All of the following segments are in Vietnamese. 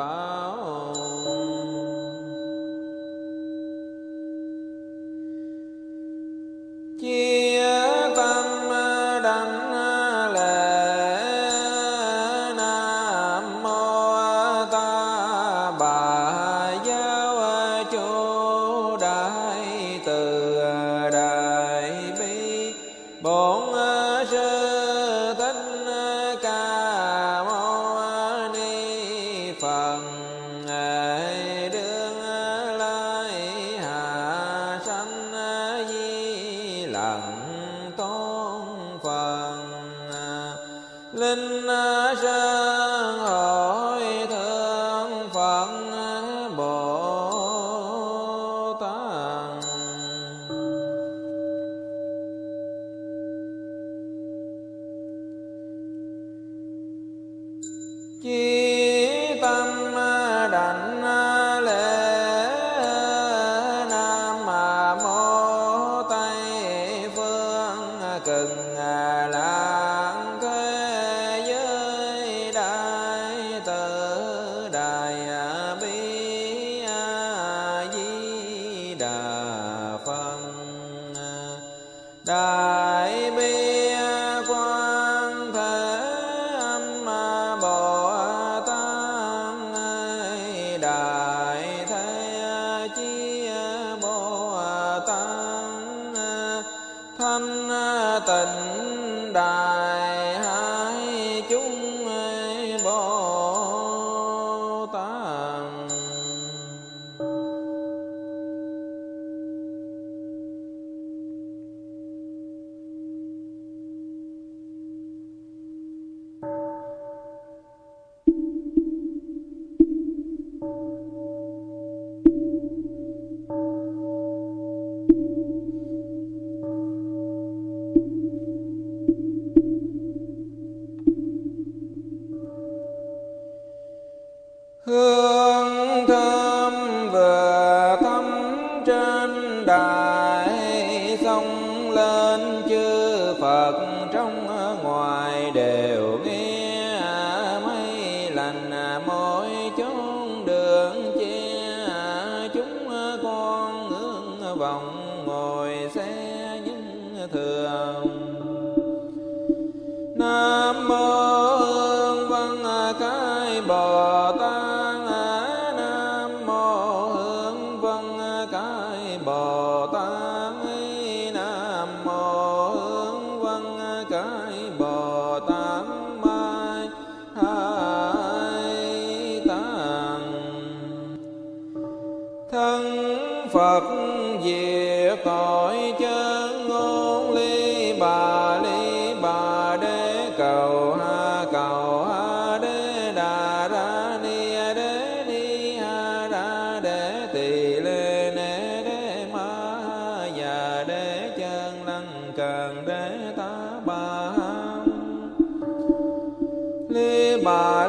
ba thanh à, tịnh đà. bye.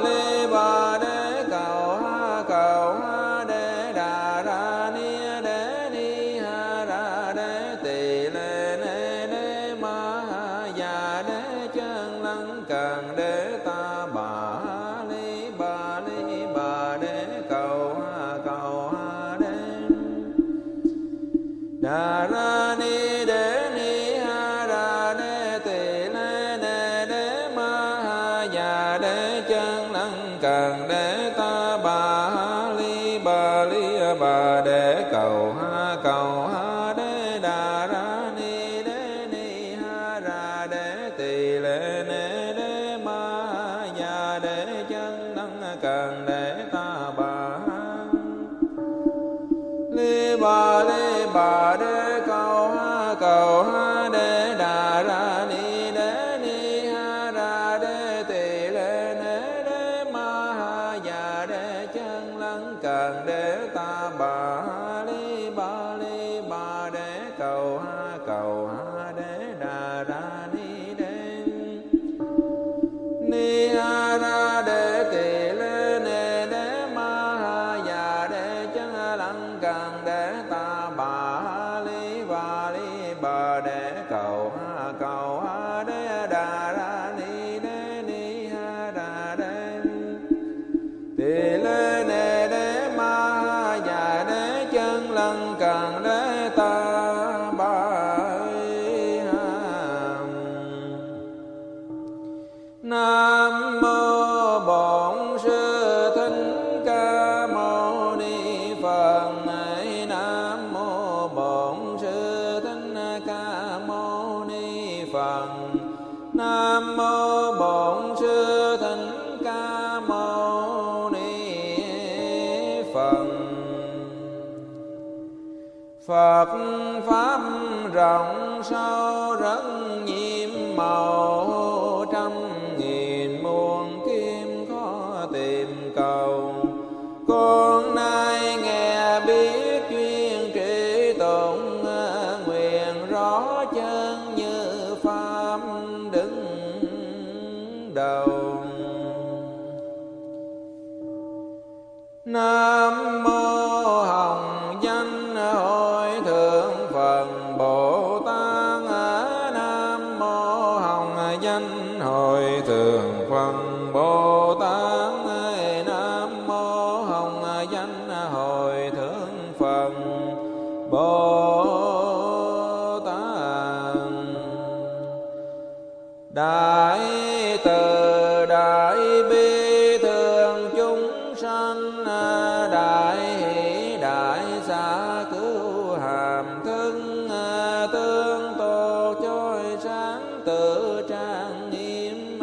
cứu hàm thân à, tương tô choi sáng, tự trang nghiêm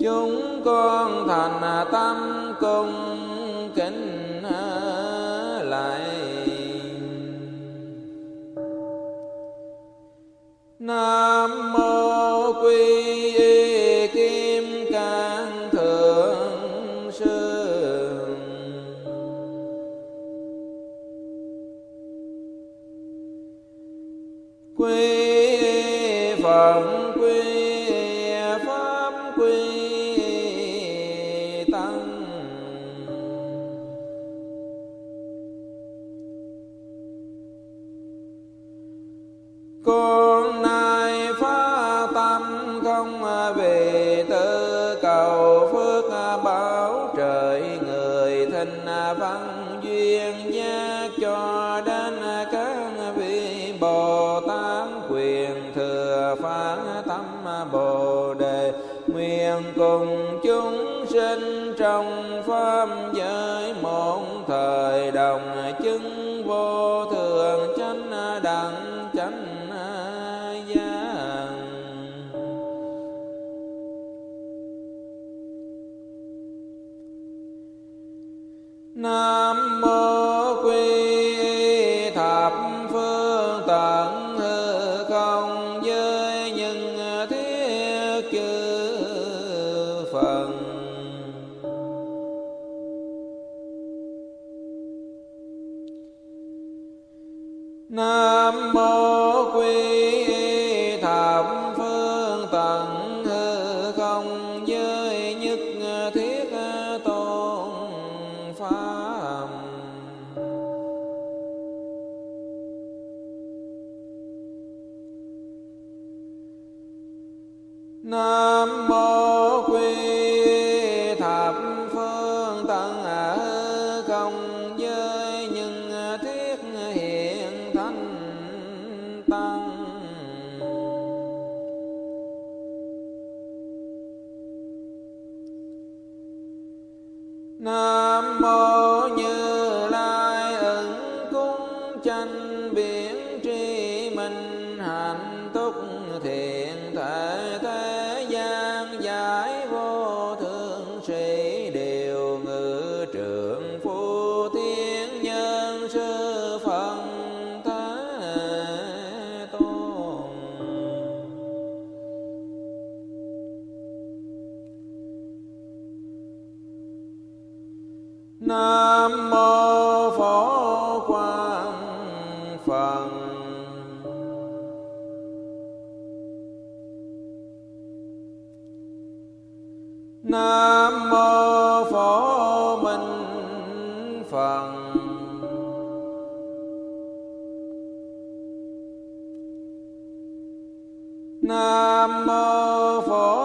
chúng con thành à, tâm cung kính à, lại. Nam thời đồng Nam Mô nam mô phổ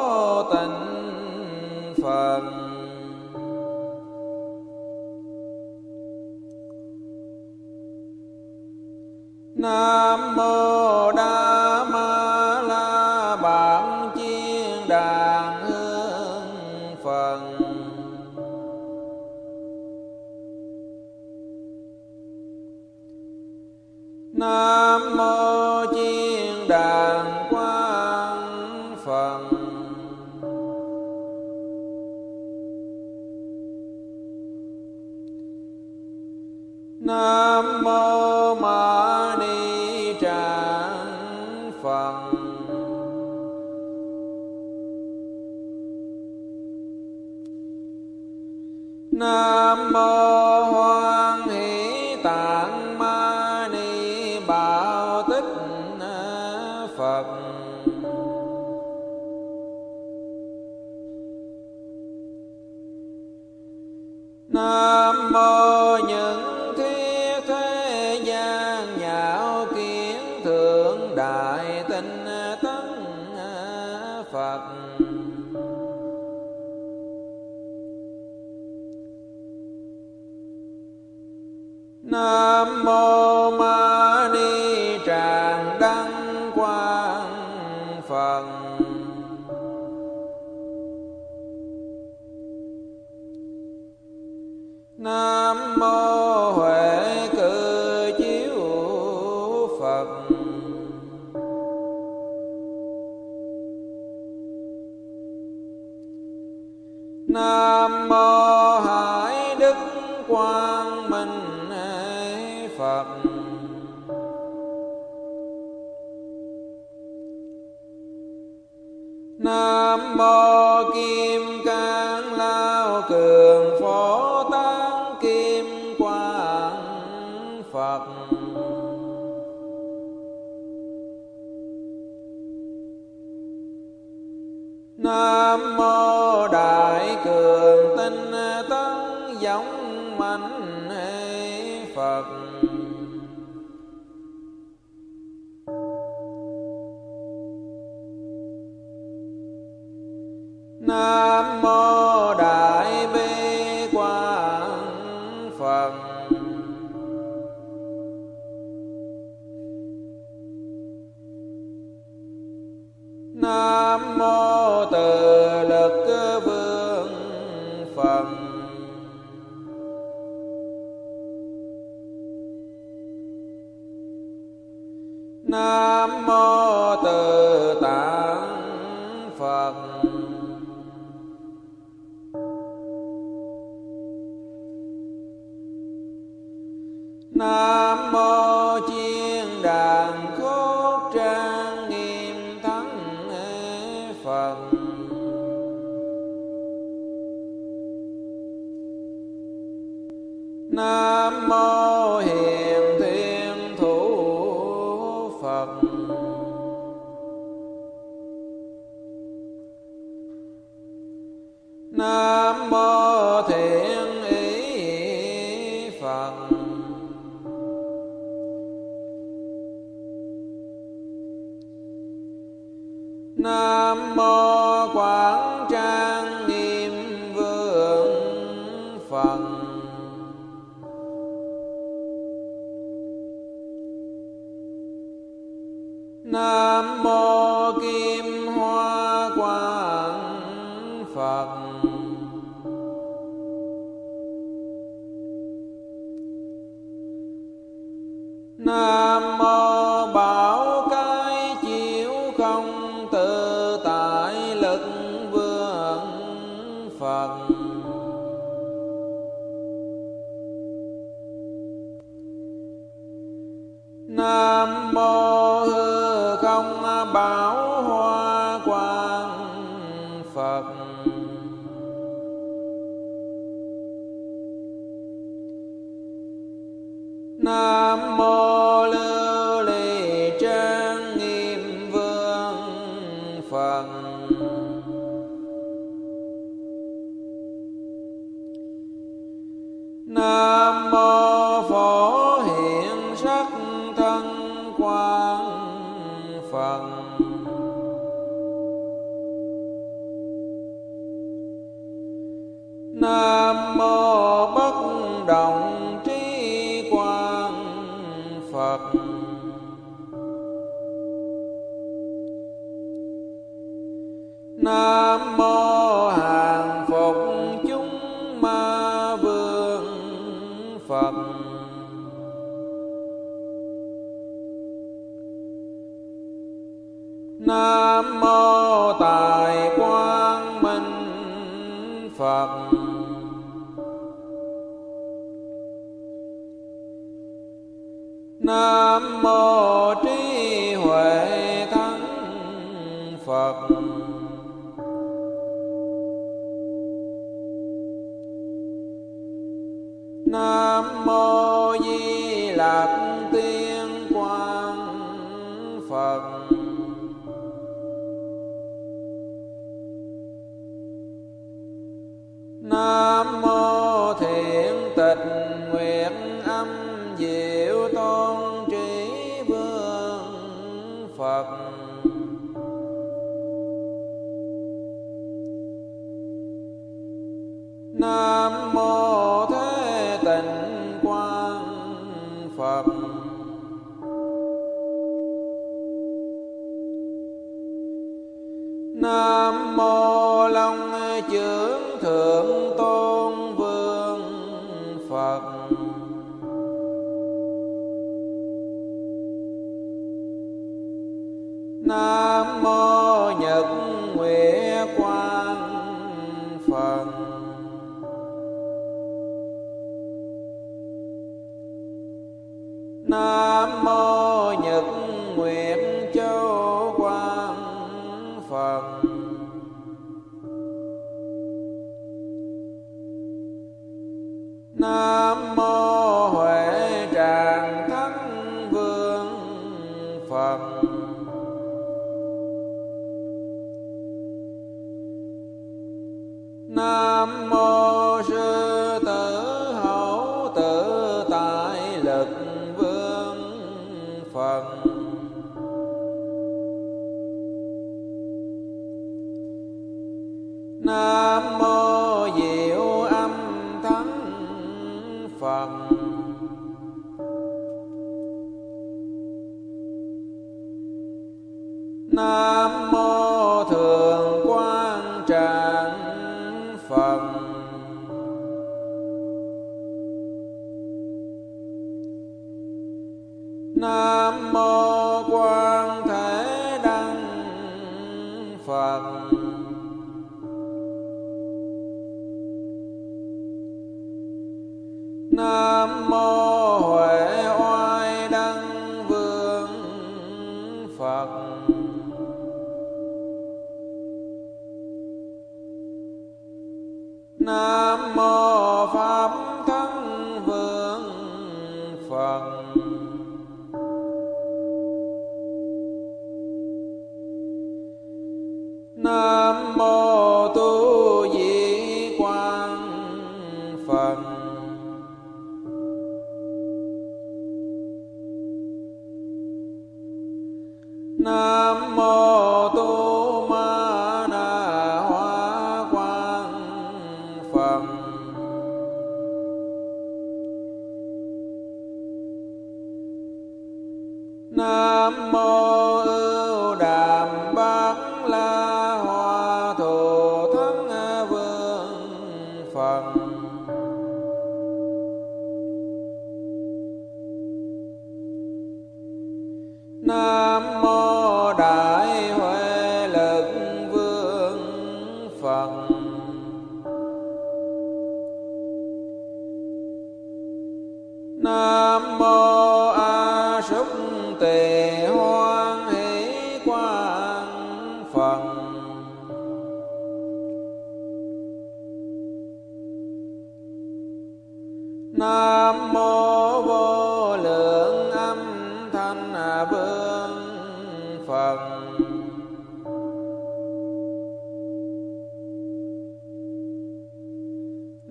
nam mô nam mô nam mô long chưởng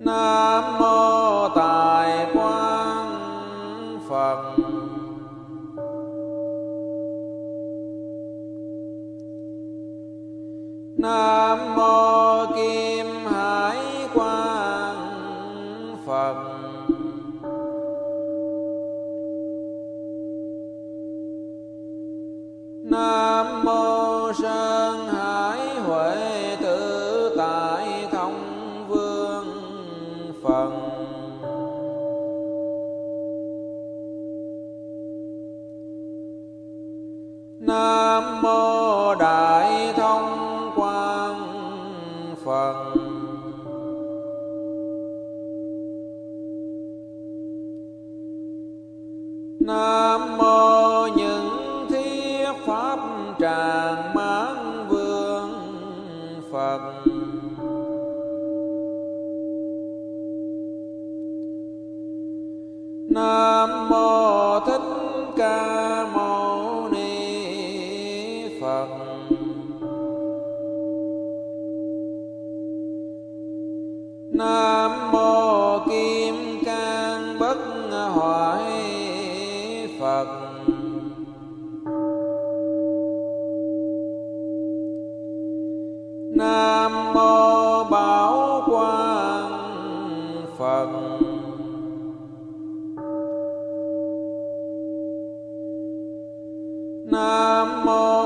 nam mô nam mô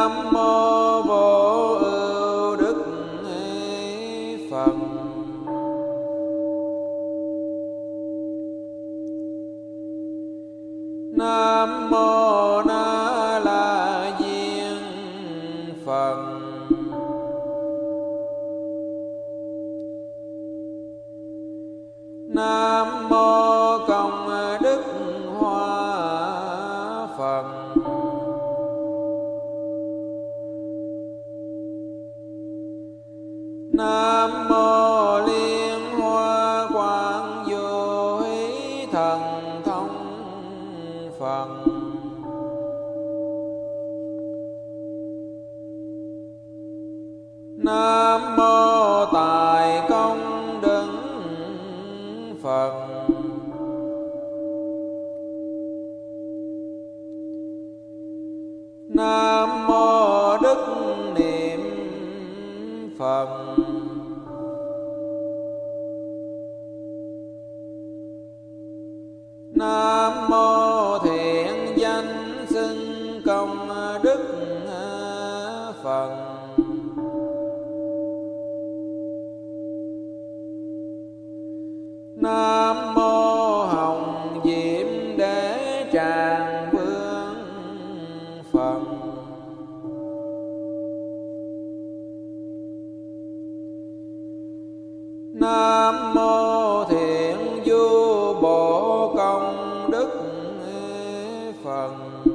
Nam Mô phần.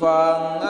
phật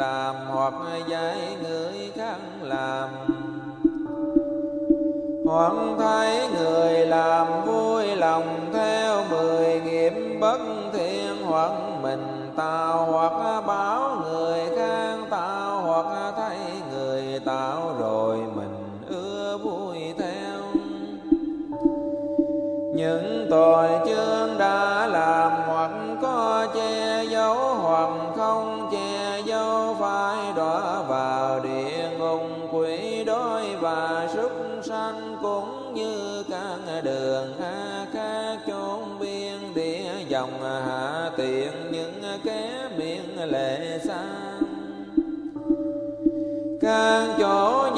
làm hoặc dạy người khác làm. Hoặc thấy người làm vui lòng theo mười nghiệp bất thiện, hoặc mình tạo hoặc báo người khác tạo hoặc thấy người tạo rồi mình ưa vui theo. Những tội chưa dòng à, hạ tiện những kẻ miệng lệ sang. Càng chỗ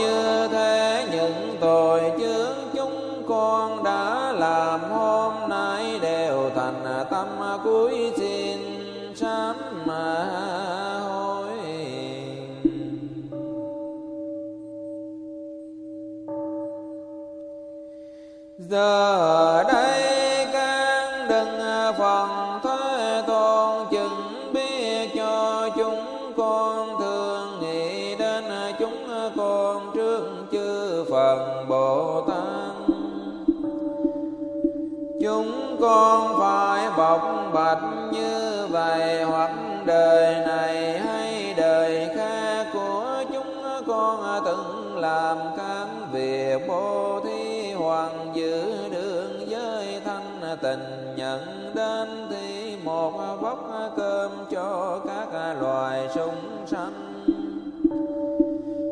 bạch như vậy, hoặc đời này hay đời khác của chúng con từng làm các việc bố thí hoàng giữ đường giới thanh tình nhận đến thì một vóc cơm cho các loài súng sanh.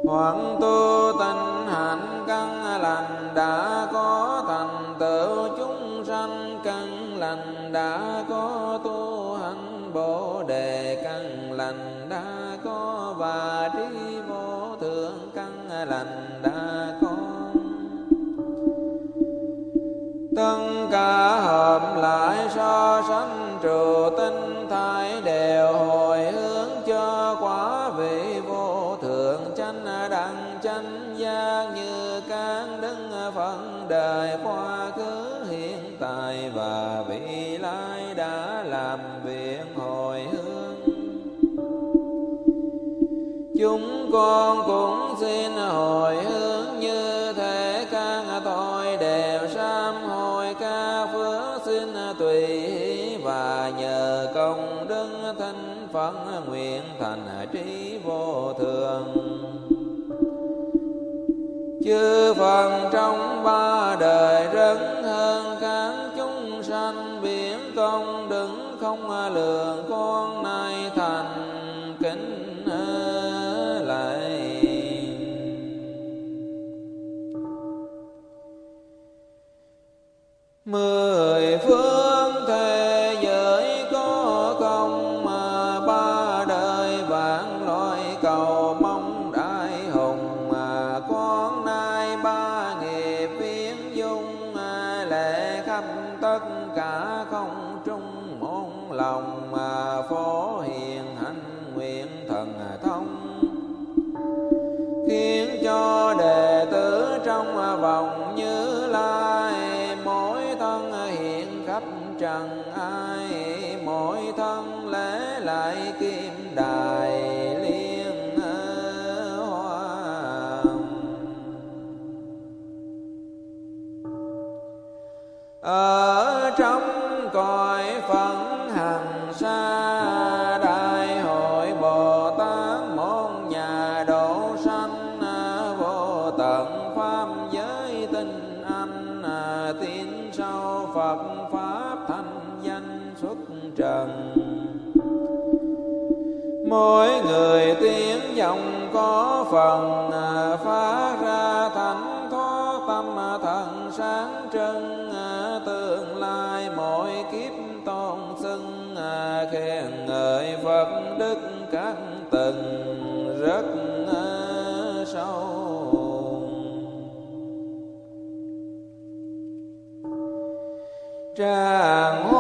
Hoặc tu tình hạnh căn lành đã có thành tựu lành đã có tu hành bồ đề căn lành đã có và trí vô thượng căn lành đã có. Tất cả hợp lại so sánh trụ tinh thai đều hồi hướng cho quả vị vô thượng chánh đẳng chánh giác như các đức phận đời qua khứ con cũng xin hồi hướng như thế các tôi đều sám hồi ca phước xin tùy ý và nhờ công đức thanh phận nguyện thành trí vô thường. Chư phần trong ba đời rất hơn các chúng sanh biển công đứng không lường con nay thành mười phương chẳng ai mỗi thân lễ lại kim đài liên hoa ở trong cõi phật mỗi người tiếng vọng có phần à, phát ra thánh thoát tâm à, thần sáng trân à, tương lai mỗi kiếp tôn xưng khen ngợi phật đức các từng rất sâu. Tràng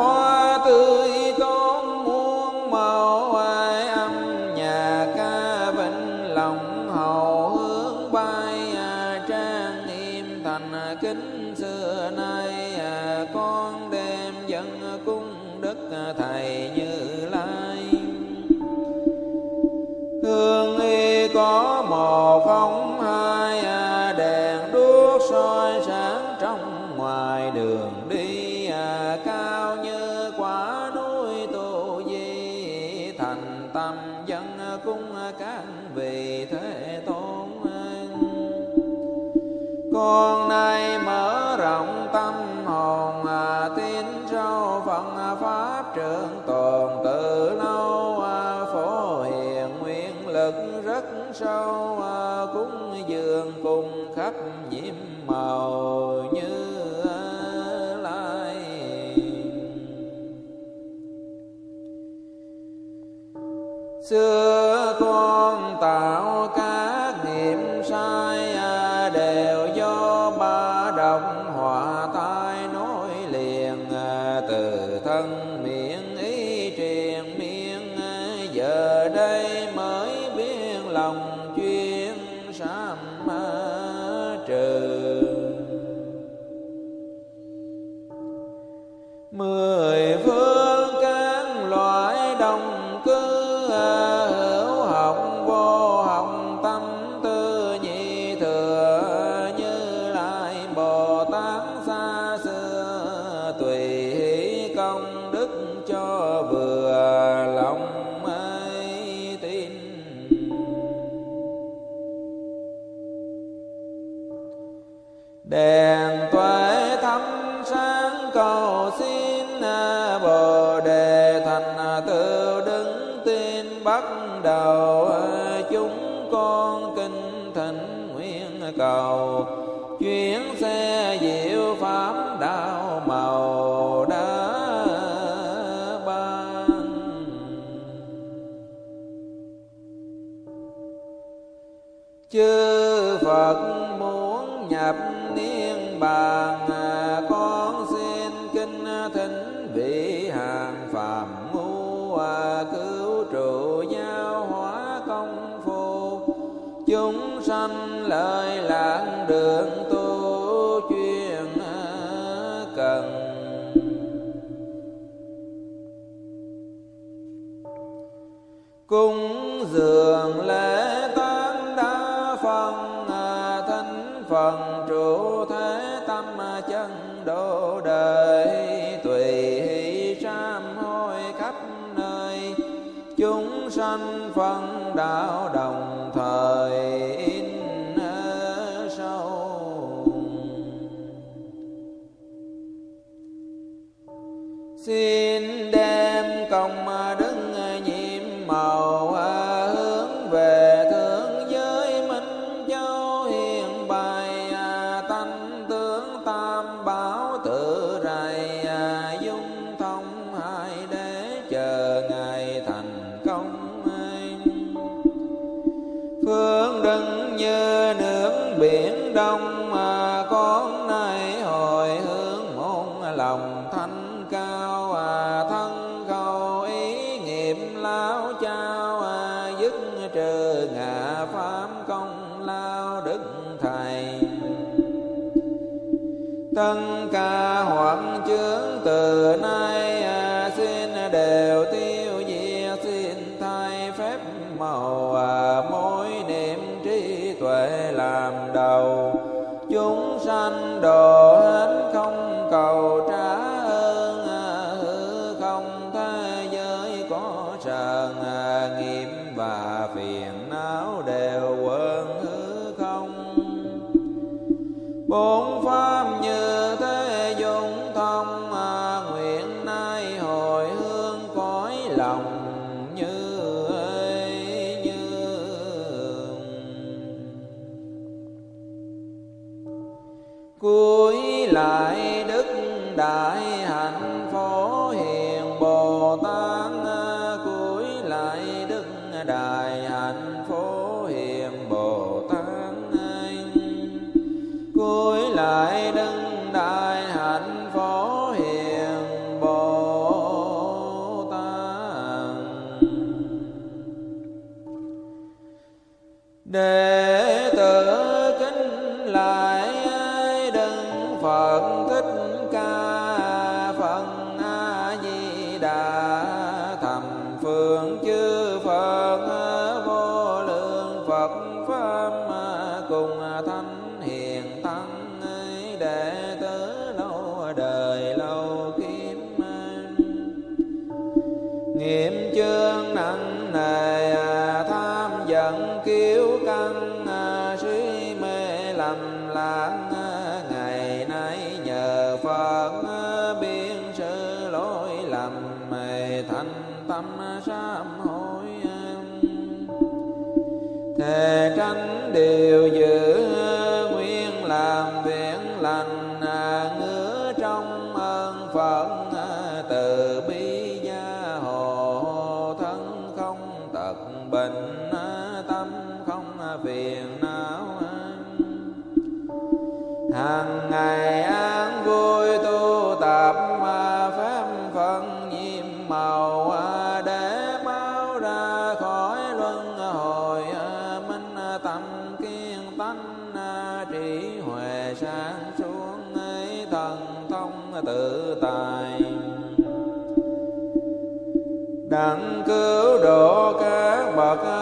trương tồn từ lâu à, phổ hiền nguyên lực rất sâu à, cúng dường cùng khắp nhiễm màu như à, lai. Xưa chúng sanh lời lãng đường tu chuyên à, cần. Cung dường Sa. giữ độ các bậc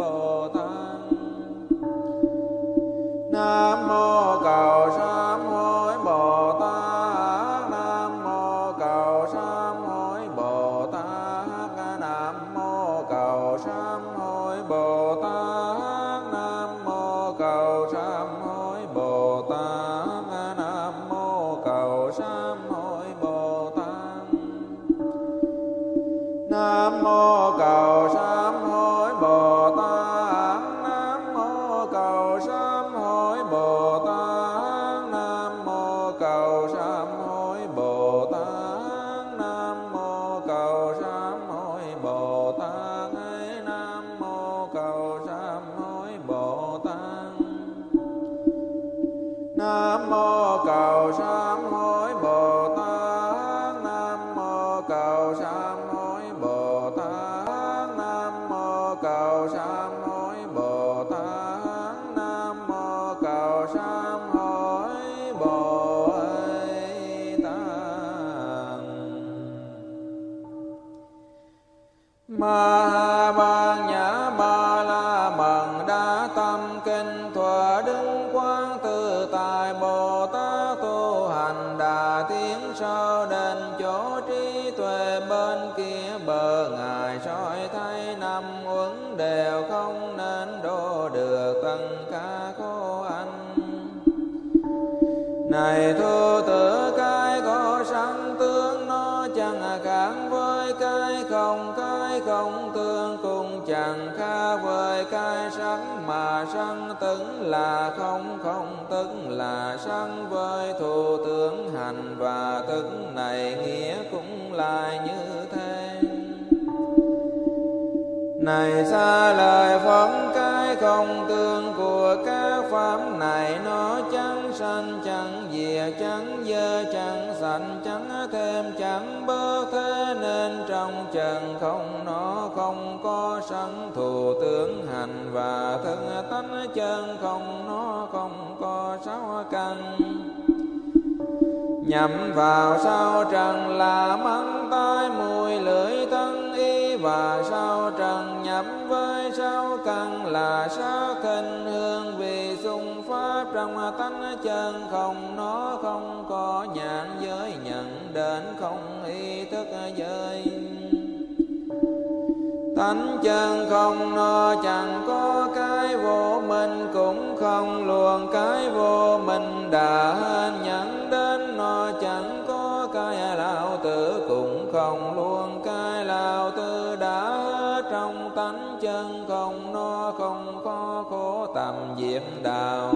bồ chẳng khác với cái không cái không tương cùng chẳng khác với cái sanh mà sanh tức là không không tức là sanh với thủ tướng hành và tức này nghĩa cũng là như thế. Này xa lời phóng cái không tương của các pháp này nó chẳng sanh, chẳng diệt, chẳng dơ, chẳng thành chẳng thêm, chẳng bớt thế nên trong trần không nó không có sẵn thù tướng hành và thân tánh chân không nó không có sáu căn. Nhậm vào sao trần là mắng tai mùi lưỡi thân y và sao trần nhậm với sao căn là sao kinh hương vị trong tánh chân không nó không có nhãn giới nhận đến không ý thức giới. Tánh chân không nó chẳng có cái vô minh, cũng không luồn cái vô minh đã nhận đến. Nó chẳng có cái lao tử, cũng không luồn cái lao tử đã. Trong tánh chân không nó không có khổ tầm diệm đạo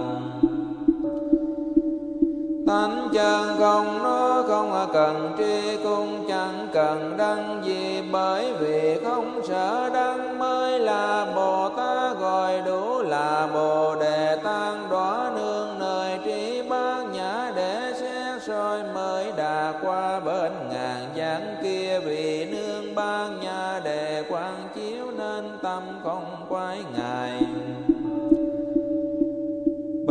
thánh chân không nó không à, cần tri cung chẳng cần đăng gì, bởi vì không sợ đăng mới là bồ tát, gọi đủ là bồ đề tăng. Đóa nương nơi trí bát nhã để xét soi mới đà qua bên ngàn giảng kia, vì nương bát nhã để quan chiếu nên tâm không quái ngài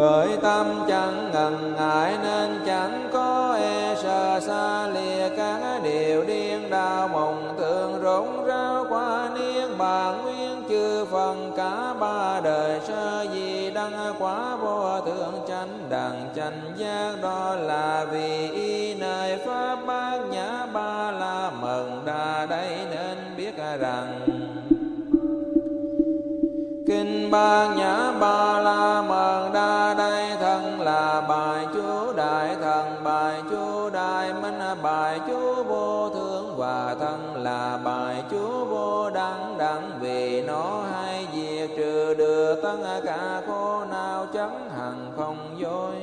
bởi tâm chẳng ngần ngại nên chẳng có e sợ xa lìa các điều điên đau mộng thường rỗng ráo qua niên bàn nguyên chư phần cả ba đời sơ gì đăng quá vô thượng chánh đẳng chánh giác, đó là vì y nơi pháp bát nhã ba la mừng đa đây nên biết rằng kinh ba nhã ba la mừng bài chú đại thần, bài chú đại minh, bài chú vô thượng và thân là bài chú vô đẳng đẳng. Vì nó hay diệt trừ được tất cả khổ nào chẳng hằng không dối.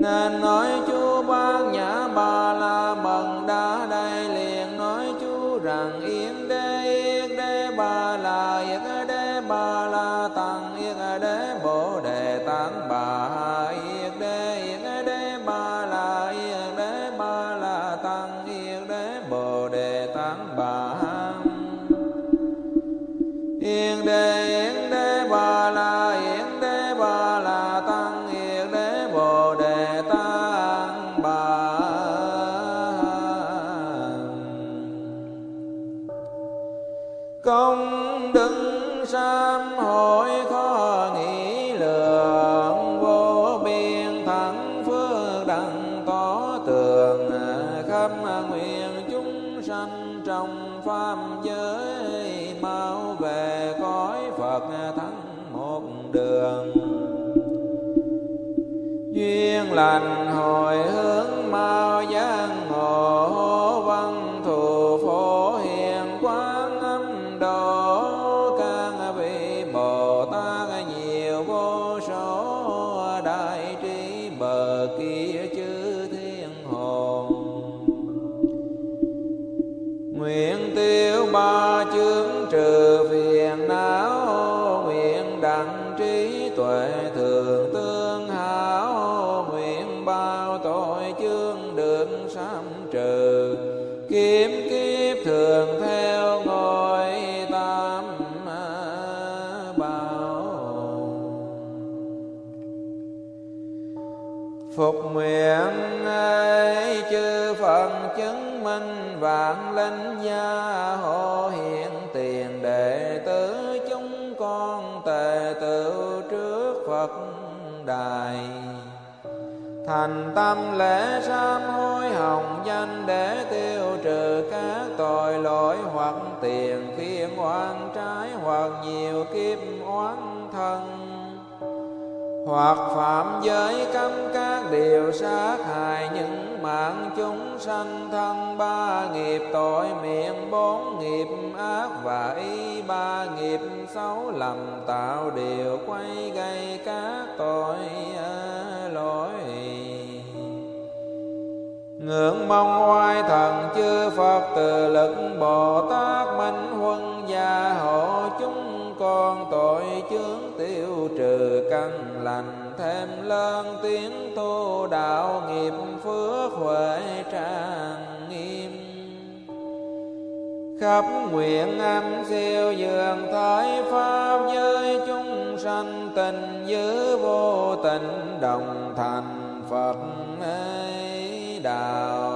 Nên nói chú ban nhã ba la mần đa đây liền nói chú rằng, yên đế yên đế ba la, yên đế ba la tăng công đức sám hội khó nghĩ lượng vô biên thắng phước đặng tỏ tường à, khắp nguyện chúng sanh trong pháp giới mau về cõi phật thắng một đường. Duyên lành hồi hướng vạn linh gia hộ hiện tiền đệ tử chúng con tề tự trước Phật đài. Thành tâm lễ sám hối hồng danh để tiêu trừ các tội lỗi hoặc tiền khiên oan trái hoặc nhiều kiếp oán thân hoặc phạm giới cấm các điều sát hại những mạng chúng sanh thân. Ba nghiệp tội miệng, bốn nghiệp ác và ý ba nghiệp xấu lầm tạo điều quay gây các tội à, lỗi. Ngưỡng mong oai thần chư Phật từ lực Bồ Tát Minh Huân gia hộ chúng con tội chướng tiêu trừ căn lành, thêm lớn tiếng tu đạo nghiệp phước huệ trang nghiêm. Khắp nguyện âm siêu dường thái pháp giới chúng sanh tình giữ vô tình đồng thành phật ấy đạo